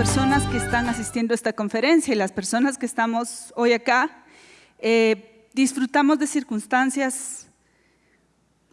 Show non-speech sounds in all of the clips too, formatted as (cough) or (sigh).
personas que están asistiendo a esta conferencia y las personas que estamos hoy acá, eh, disfrutamos de circunstancias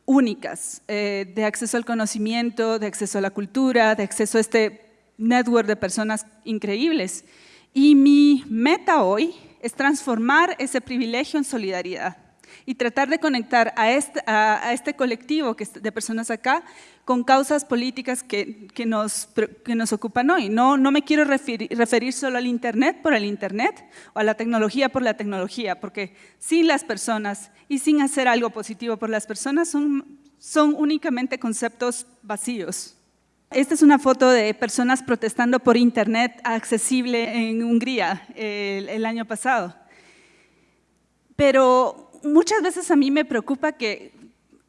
únicas, eh, de acceso al conocimiento, de acceso a la cultura, de acceso a este network de personas increíbles. Y mi meta hoy es transformar ese privilegio en solidaridad y tratar de conectar a este, a, este colectivo de personas acá con causas políticas que, que, nos, que nos ocupan hoy. No, no me quiero referir, referir solo al Internet por el Internet o a la tecnología por la tecnología, porque sin las personas y sin hacer algo positivo por las personas son, son únicamente conceptos vacíos. Esta es una foto de personas protestando por Internet accesible en Hungría el, el año pasado. Pero muchas veces a mí me preocupa que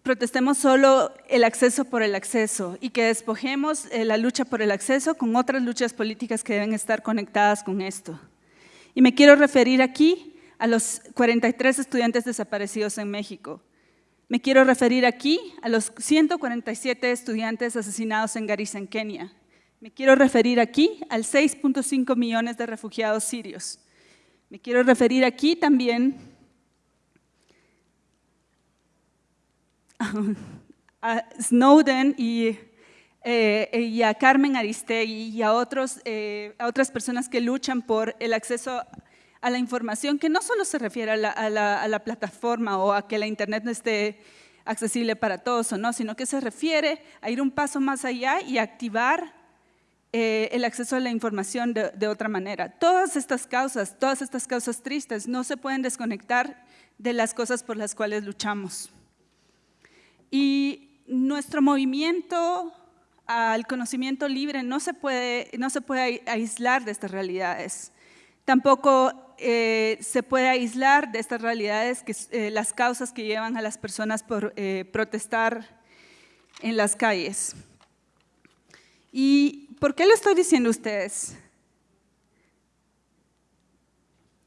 protestemos solo el acceso por el acceso y que despojemos eh, la lucha por el acceso con otras luchas políticas que deben estar conectadas con esto. Y me quiero referir aquí a los 43 estudiantes desaparecidos en México. Me quiero referir aquí a los 147 estudiantes asesinados en Garissa, en Kenia. Me quiero referir aquí al 6.5 millones de refugiados sirios. Me quiero referir aquí también (laughs) a Snowden eh, y, a Carmen Aristegui y a, otros, eh, a otras personas que luchan por el acceso a la información, que no solo se refiere a la, plataforma o a que la Internet no esté accesible para todos o no, sino que se refiere a ir un paso más allá y activar eh, el acceso a la información de, de, otra manera. Todas estas causas, todas estas causas tristes no se pueden desconectar de las cosas por las cuales luchamos. Y nuestro movimiento al conocimiento libre no se puede, no se puede aislar de estas realidades. Tampoco eh, se puede aislar de estas realidades que, eh, las causas que llevan a las personas por eh, protestar en las calles. ¿Y por qué lo estoy diciendo a ustedes?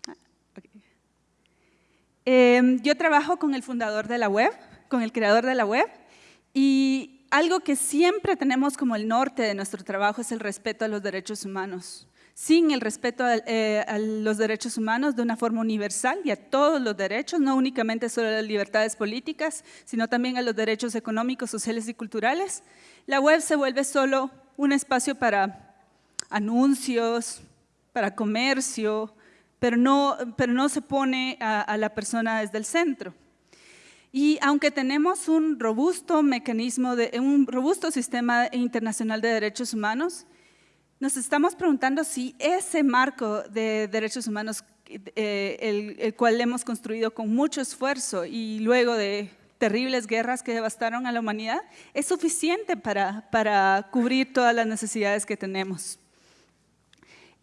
Ah, em, yo trabajo con el fundador de la web, con el creador de la web y algo que siempre tenemos como el norte de nuestro trabajo es el respeto a los derechos humanos. Sin el respeto a, eh, los derechos humanos de una forma universal y a todos los derechos, no únicamente solo a las libertades políticas, sino también a los derechos económicos, sociales y culturales, la web se vuelve solo un espacio para anuncios, para comercio, pero no, se pone a, a la persona desde el centro. Y aunque tenemos un robusto mecanismo, un robusto sistema internacional de derechos humanos, nos estamos preguntando si ese marco de derechos humanos, eh, el, cual hemos construido con mucho esfuerzo y luego de terribles guerras que devastaron a la humanidad, es suficiente para, para cubrir todas las necesidades que tenemos.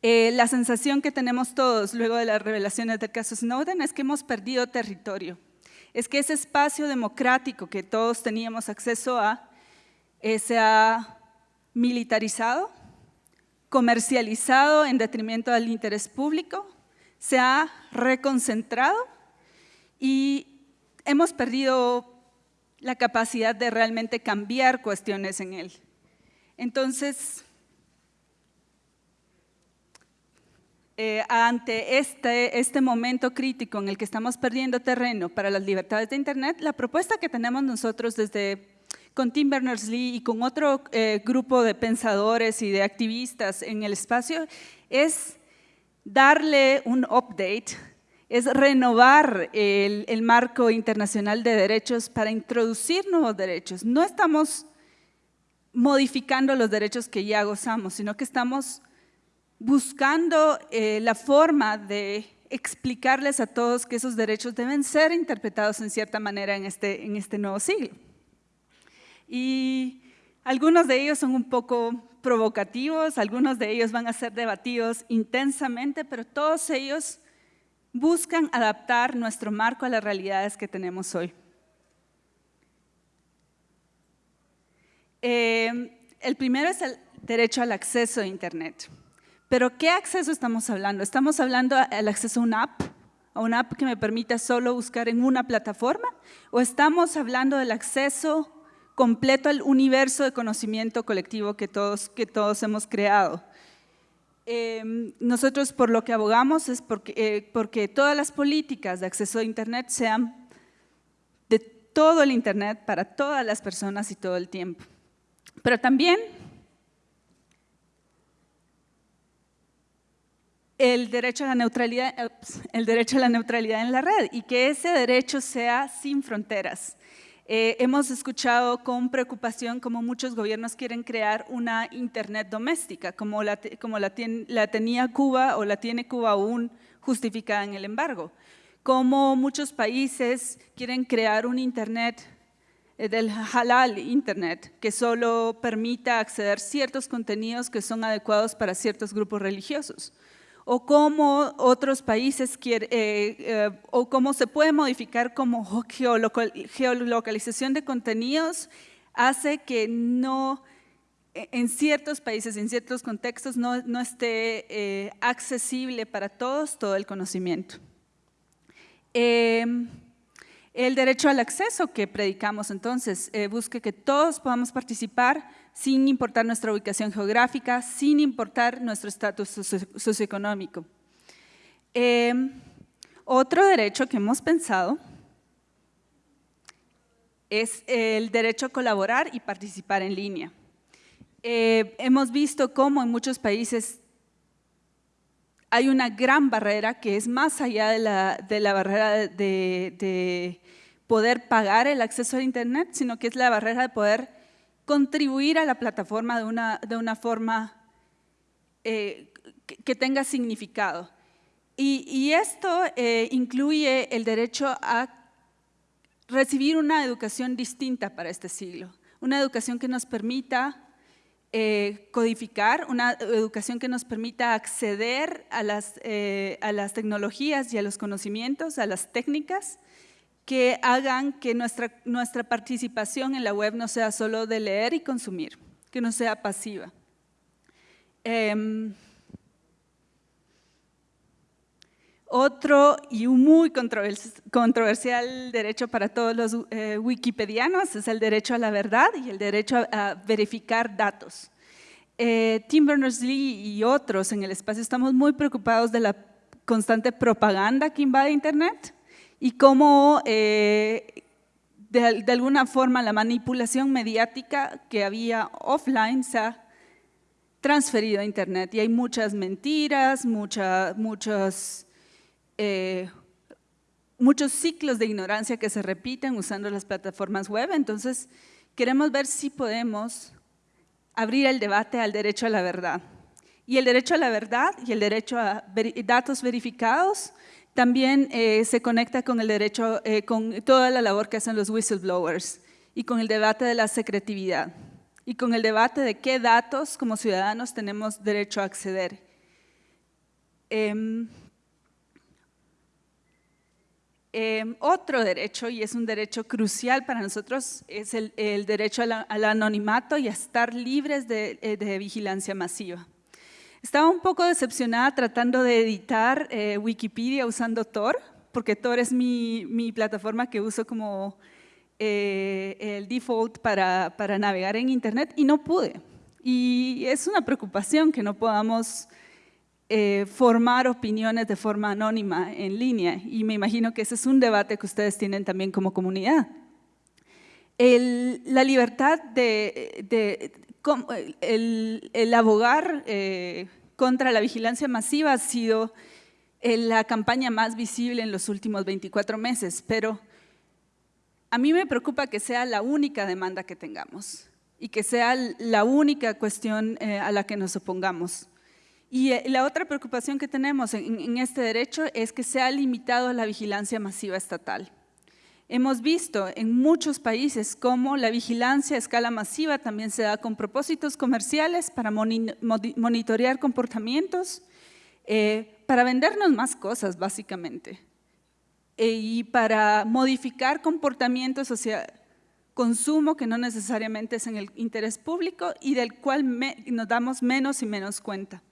Eh, la sensación que tenemos todos luego de las revelaciones del caso Snowden es que hemos perdido territorio es que ese espacio democrático que todos teníamos acceso a eh, se ha militarizado, comercializado en detrimento del interés público, se ha reconcentrado y hemos perdido la capacidad de realmente cambiar cuestiones en él. Entonces, Eh, ante este, este momento crítico en el que estamos perdiendo terreno para las libertades de Internet, la propuesta que tenemos nosotros desde con Tim Berners-Lee y con otro eh, grupo de pensadores y de activistas en el espacio es darle un update, es renovar el, el marco internacional de derechos para introducir nuevos derechos. No estamos modificando los derechos que ya gozamos, sino que estamos buscando eh, la forma de explicarles a todos que esos derechos deben ser interpretados en cierta manera en este, en este nuevo siglo. Y algunos de ellos son un poco provocativos, algunos de ellos van a ser debatidos intensamente, pero todos ellos buscan adaptar nuestro marco a las realidades que tenemos hoy. Eh, el primero es el derecho al acceso a Internet. Pero ¿qué acceso estamos hablando? ¿Estamos hablando del acceso a una app? ¿A una app que me permita solo buscar en una plataforma? ¿O estamos hablando del acceso completo al universo de conocimiento colectivo que todos, que todos hemos creado? Em, nosotros por lo que abogamos es porque, eh, porque todas las políticas de acceso a Internet sean de todo el Internet para todas las personas y todo el tiempo. Pero también el derecho a la neutralidad, el derecho a la neutralidad en la red y que ese derecho sea sin fronteras. Eh, hemos escuchado con preocupación cómo muchos gobiernos quieren crear una Internet doméstica, como, la, como la, la, tenía Cuba o la tiene Cuba aún justificada en el embargo. Como muchos países quieren crear un Internet eh, del halal Internet, que solo permita acceder ciertos contenidos que son adecuados para ciertos grupos religiosos o cómo otros países quieren, eh, eh, o cómo se puede modificar como geolocalización de contenidos hace que no, e, en ciertos países, en ciertos contextos, no, esté eh, accesible para todos todo el conocimiento. El derecho al acceso que predicamos entonces, busque que todos podamos participar sin importar nuestra ubicación geográfica, sin importar nuestro estatus socioeconómico. Em, otro derecho que hemos pensado es el derecho a colaborar y participar en línea. Eh, hemos visto cómo en muchos países hay una gran barrera que es más allá de la, barrera de, de, poder pagar el acceso a Internet, sino que es la barrera de poder contribuir a la plataforma de una, de una forma eh, que, tenga significado. Y, esto eh, incluye el derecho a recibir una educación distinta para este siglo, una educación que nos permita eh, codificar, una educación que nos permita acceder a las, a las tecnologías y a los conocimientos, a las técnicas, que hagan que nuestra, nuestra participación en la web no sea solo de leer y consumir, que no sea pasiva. Em, otro y un muy controversial derecho para todos los eh, wikipedianos es el derecho a la verdad y el derecho a, verificar datos. Eh, Tim Berners-Lee y otros en el espacio estamos muy preocupados de la constante propaganda que invade Internet y cómo eh, de, alguna forma la manipulación mediática que había offline se ha transferido a internet y hay muchas mentiras, muchos, eh, muchos ciclos de ignorancia que se repiten usando las plataformas web, entonces queremos ver si podemos abrir el debate al derecho a la verdad. Y el derecho a la verdad y el derecho a datos verificados también eh, se conecta con el derecho, eh, con toda la labor que hacen los whistleblowers y con el debate de la secretividad y con el debate de qué datos como ciudadanos tenemos derecho a acceder. Em, em, otro derecho, y es un derecho crucial para nosotros, es el, derecho al anonimato y a estar libres de eh, vigilancia masiva. Estaba un poco decepcionada tratando de editar eh, Wikipedia usando Tor, porque Tor es mi, plataforma que uso como eh, el default para, navegar en Internet y no pude. Y es una preocupación que no podamos eh, formar opiniones de forma anónima en línea y me imagino que ese es un debate que ustedes tienen también como comunidad. la libertad de, el, abogar eh, contra la vigilancia masiva ha sido eh, la campaña más visible en los últimos 24 meses, pero a mí me preocupa que sea la única demanda que tengamos y que sea la única cuestión a la que nos opongamos. Y la otra preocupación que tenemos en, este derecho es que sea limitado la vigilancia masiva estatal. Hemos visto en muchos países cómo la vigilancia a escala masiva también se da con propósitos comerciales para monitorear comportamientos, eh, para vendernos más cosas básicamente e, y para modificar comportamientos hacia consumo que no necesariamente es en el interés público y del cual nos damos menos y menos cuenta.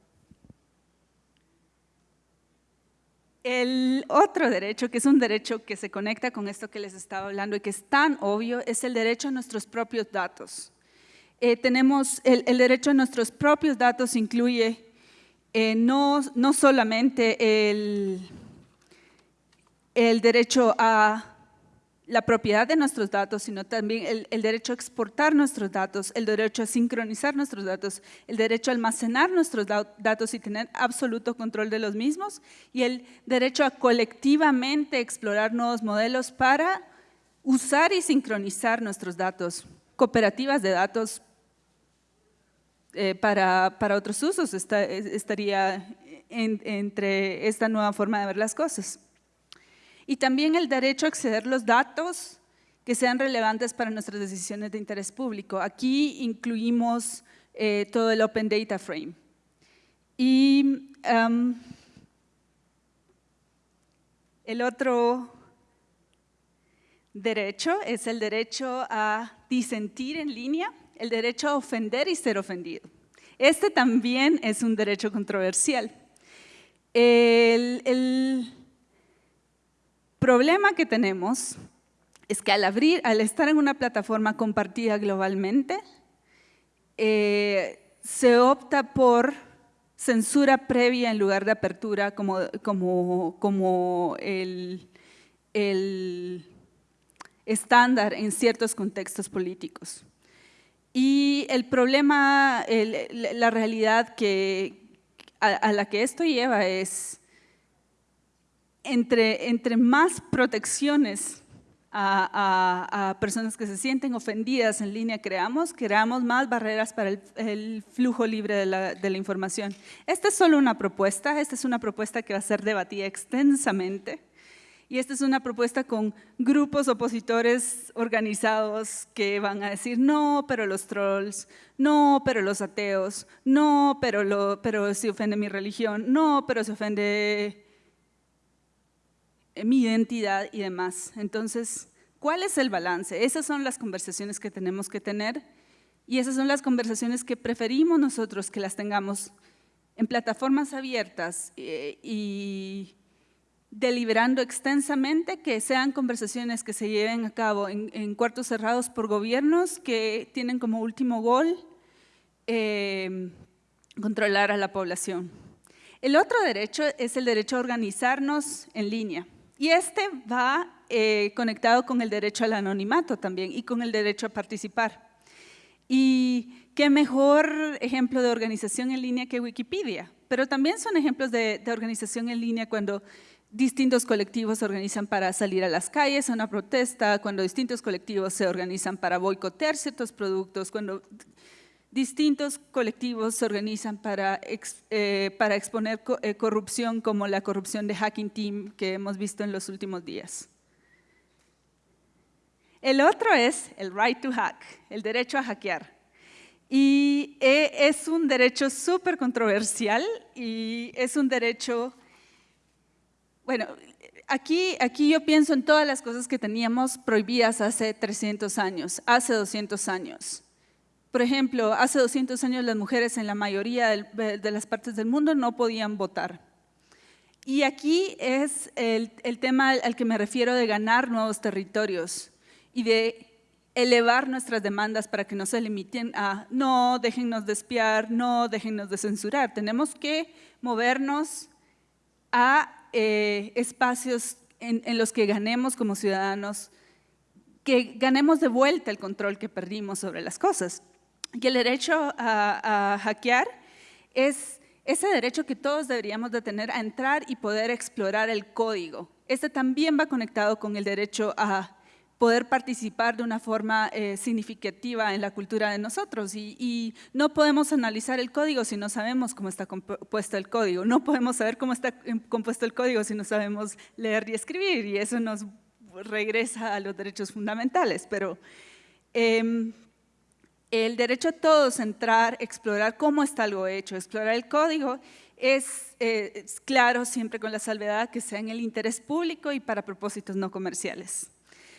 El otro derecho, que es un derecho que se conecta con esto que les estaba hablando y que es tan obvio, es el derecho a nuestros propios datos. Eh, tenemos el, derecho a nuestros propios datos incluye eh, no, no solamente el, el derecho a la propiedad de nuestros datos, sino también el, derecho a exportar nuestros datos, el derecho a sincronizar nuestros datos, el derecho a almacenar nuestros datos y tener absoluto control de los mismos, y el derecho a colectivamente explorar nuevos modelos para usar y sincronizar nuestros datos, cooperativas de datos eh, para, otros usos estaría entre esta nueva forma de ver las cosas y también el derecho a acceder los datos que sean relevantes para nuestras decisiones de interés público. Aquí incluimos eh, todo el Open Data Frame. Y em, el otro derecho es el derecho a disentir en línea, el derecho a ofender y ser ofendido. Este también es un derecho controversial. el, problema que tenemos es que al abrir, al estar en una plataforma compartida globalmente, eh, se opta por censura previa en lugar de apertura como, el, el estándar en ciertos contextos políticos. Y el problema, la realidad a la que esto lleva es entre, entre más protecciones a, personas que se sienten ofendidas en línea creamos, creamos más barreras para el, flujo libre de la, de la, información. Esta es solo una propuesta, esta es una propuesta que va a ser debatida extensamente y esta es una propuesta con grupos opositores organizados que van a decir no, pero los trolls, no, pero los ateos, no, pero, lo, pero se ofende mi religión, no, pero se ofende mi identidad y demás. Entonces, ¿cuál es el balance? Esas son las conversaciones que tenemos que tener y esas son las conversaciones que preferimos nosotros que las tengamos en plataformas abiertas eh, y deliberando extensamente, que sean conversaciones que se lleven a cabo en, cuartos cerrados por gobiernos que tienen como último gol eh, controlar a la población. El otro derecho es el derecho a organizarnos en línea. Y este va eh, conectado con el derecho al anonimato también y con el derecho a participar. Y qué mejor ejemplo de organización en línea que Wikipedia, pero también son ejemplos de, organización en línea cuando distintos colectivos se organizan para salir a las calles a una protesta, cuando distintos colectivos se organizan para boicotear ciertos productos, cuando distintos colectivos se organizan para, eh, para exponer eh, corrupción como la corrupción de Hacking Team que hemos visto en los últimos días. El otro es el right to hack, el derecho a hackear. Y eh, es un derecho súper controversial y es un derecho, bueno, aquí, aquí yo pienso en todas las cosas que teníamos prohibidas hace 300 años, hace 200 años. Por ejemplo, hace 200 años las mujeres en la mayoría de las partes del mundo no podían votar. Y aquí es el, tema al que me refiero de ganar nuevos territorios y de elevar nuestras demandas para que no se limiten a no, déjennos de espiar, no, déjennos de censurar. Tenemos que movernos a eh, espacios en los que ganemos como ciudadanos, que ganemos de vuelta el control que perdimos sobre las cosas que el derecho a, hackear es ese derecho que todos deberíamos de tener a entrar y poder explorar el código. Este también va conectado con el derecho a poder participar de una forma eh, significativa en la cultura de nosotros. Y, no podemos analizar el código si no sabemos cómo está compuesto el código, no podemos saber cómo está compuesto el código si no sabemos leer y escribir. Y eso nos regresa a los derechos fundamentales, pero em, el derecho a todos a entrar, explorar cómo está algo hecho, explorar el código, eh, es, claro siempre con la salvedad que sea en el interés público y para propósitos no comerciales.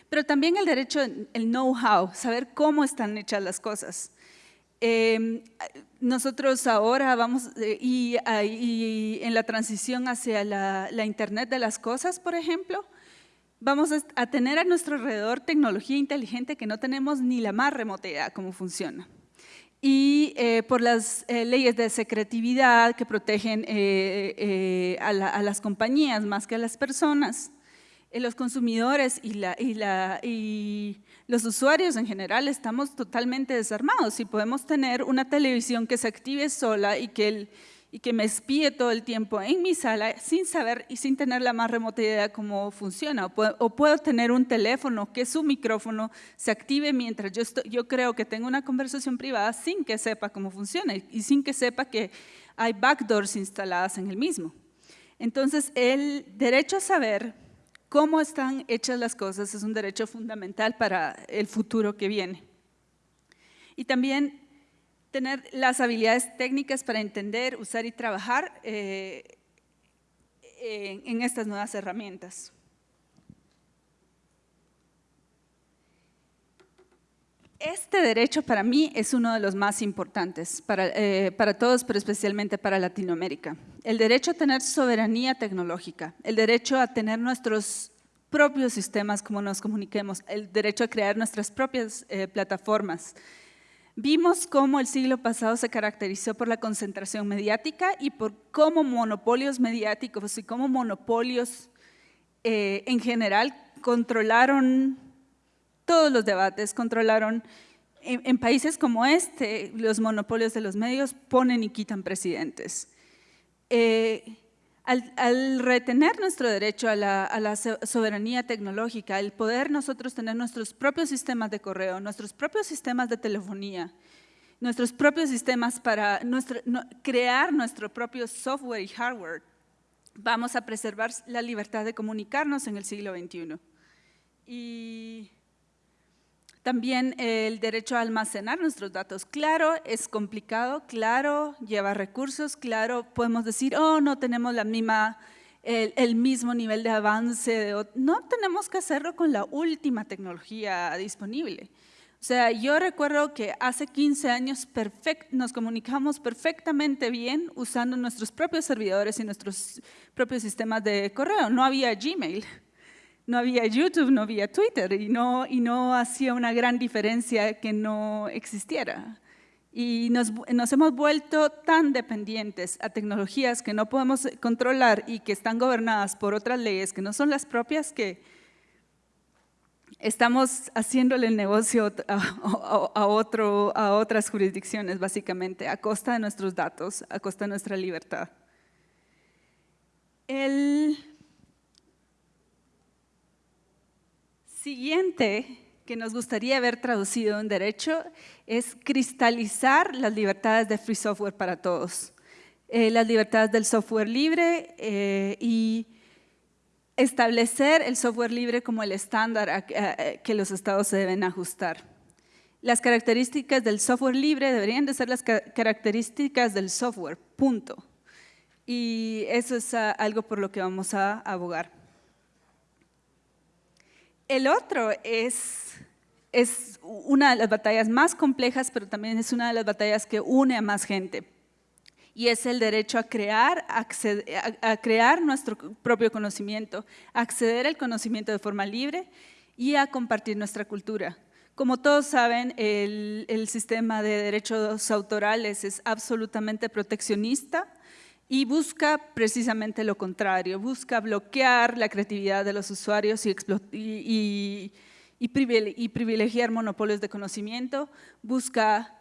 Pero también el derecho, el know-how, saber cómo están hechas las cosas. Em, nosotros ahora vamos, eh, y, en la transición hacia la Internet de las cosas, por ejemplo, vamos a tener a nuestro alrededor tecnología inteligente que no tenemos ni la más remota idea cómo funciona. y eh, por las eh, leyes de secretividad que protegen eh, a, las compañías más que a las personas. los consumidores y, la, y, la, y los usuarios en general estamos totalmente desarmados y podemos tener una televisión que se active sola y que el, y que me espíe todo el tiempo en mi sala sin saber y sin tener la más remota idea de cómo funciona. O puedo, tener un teléfono que su micrófono se active mientras yo, yo creo que tengo una conversación privada sin que sepa cómo funciona y sin que sepa que hay backdoors instaladas en el mismo. Entonces, el derecho a saber cómo están hechas las cosas es un derecho fundamental para el futuro que viene. Y también tener las habilidades técnicas para entender, usar y trabajar eh, en, estas nuevas herramientas. Este derecho para mí es uno de los más importantes para, eh, para, todos, pero especialmente para Latinoamérica. El derecho a tener soberanía tecnológica, el derecho a tener nuestros propios sistemas, como nos comuniquemos, el derecho a crear nuestras propias eh, plataformas, Vimos cómo el siglo pasado se caracterizó por la concentración mediática y por cómo monopolios mediáticos y cómo monopolios eh, en general controlaron todos los debates, controlaron en, países como este, los monopolios de los medios ponen y quitan presidentes. Eh, al, retener nuestro derecho a la, soberanía tecnológica, el poder nosotros tener nuestros propios sistemas de correo, nuestros propios sistemas de telefonía, nuestros propios sistemas para crear nuestro propio software y hardware, vamos a preservar la libertad de comunicarnos en el siglo XXI. Y también el derecho a almacenar nuestros datos. Claro, es complicado, claro, lleva recursos, claro, podemos decir, oh, no tenemos la misma, el, mismo nivel de avance. No tenemos que hacerlo con la última tecnología disponible. O sea, yo recuerdo que hace 15 años nos comunicamos perfectamente bien usando nuestros propios servidores y nuestros propios sistemas de correo. No había Gmail no había YouTube, no había Twitter y no, hacía una gran diferencia que no existiera. Y nos, hemos vuelto tan dependientes a tecnologías que no podemos controlar y que están gobernadas por otras leyes que no son las propias que estamos haciéndole el negocio a, a otras jurisdicciones, básicamente, a costa de nuestros datos, a costa de nuestra libertad. El siguiente que nos gustaría haber traducido en derecho es cristalizar las libertades de free software para todos, eh, las libertades del software libre eh, y establecer el software libre como el estándar que los estados se deben ajustar. Las características del software libre deberían de ser las características del software, punto. Y eso es ah, algo por lo que vamos a abogar. El otro es, es una de las batallas más complejas, pero también es una de las batallas que une a más gente. Y es el derecho a crear, a, crear nuestro propio conocimiento, acceder al conocimiento de forma libre y a compartir nuestra cultura. Como todos saben, el sistema de derechos autorales es absolutamente proteccionista, y busca precisamente lo contrario, busca bloquear la creatividad de los usuarios y, privilegiar monopolios de conocimiento, busca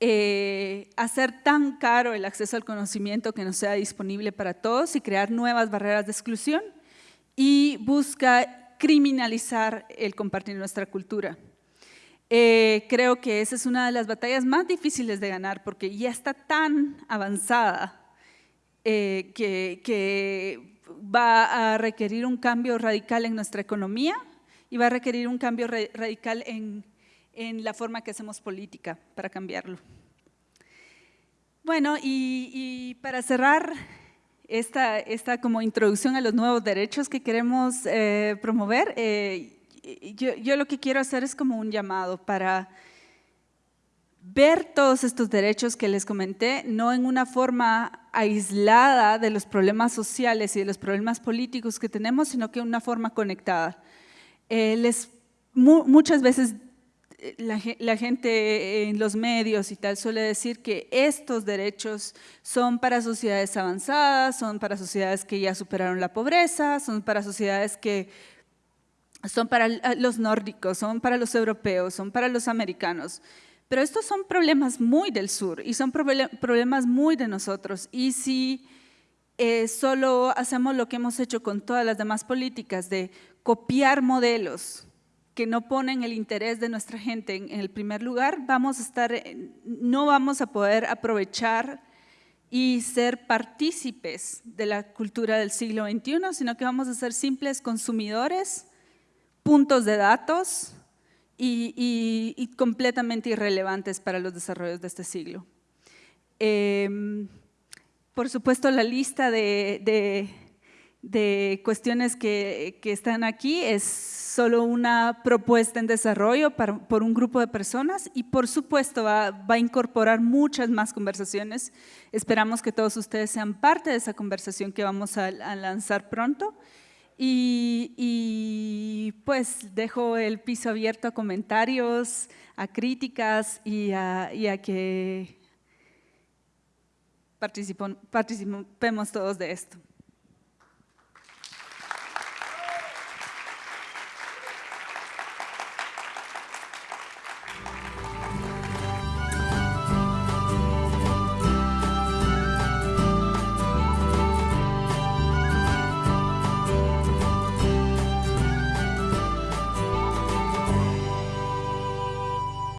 eh, hacer tan caro el acceso al conocimiento que no sea disponible para todos y crear nuevas barreras de exclusión y busca criminalizar el compartir nuestra cultura. Eh, creo que esa es una de las batallas más difíciles de ganar porque ya está tan avanzada eh, que, va a requerir un cambio radical en nuestra economía y va a requerir un cambio radical en, la forma que hacemos política para cambiarlo. Bueno, y, para cerrar esta, esta, como introducción a los nuevos derechos que queremos eh, promover, eh, yo, yo, lo que quiero hacer es como un llamado para ver todos estos derechos que les comenté, no en una forma aislada de los problemas sociales y de los problemas políticos que tenemos, sino que en una forma conectada. Eh, les, muchas veces la, la, gente en los medios y tal suele decir que estos derechos son para sociedades avanzadas, son para sociedades que ya superaron la pobreza, son para sociedades que son para los nórdicos, son para los europeos, son para los americanos. Pero estos son problemas muy del sur y son problemas muy de nosotros. Y si eh, solo hacemos lo que hemos hecho con todas las demás políticas de copiar modelos que no ponen el interés de nuestra gente en, el primer lugar, vamos a estar, no vamos a poder aprovechar y ser partícipes de la cultura del siglo XXI, sino que vamos a ser simples consumidores, puntos de datos y, completamente irrelevantes para los desarrollos de este siglo. Em, por supuesto, la lista de, cuestiones que, están aquí es solo una propuesta en desarrollo por un grupo de personas y por supuesto va, a incorporar muchas más conversaciones. Esperamos que todos ustedes sean parte de esa conversación que vamos a, lanzar pronto. Y, pues dejo el piso abierto a comentarios, a críticas y a que participemos todos de esto.